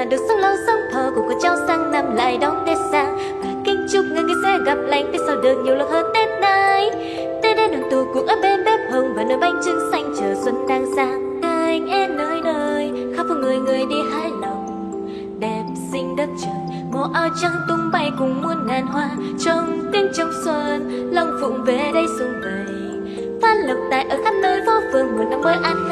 cụ được sống lâu sống thọ cùng con cháu sang năm lại đón tết sang và kính chúc người người sẽ gặp lành, tết sau được nhiều lần hơn tết nay tết đến đoàn tụ cùng ở bên bếp hồng và nơi bánh trưng xanh chờ xuân đang sang anh em nơi nơi, khắp phố người người đi hái lòng. Đẹp xinh đất trời, màu áo trắng tung bay cùng muôn ngàn hoa. Trong tiếng trong xuân long phụng về đây xuân về phát lộc tài ở khắp nơi, phố phường một năm mới an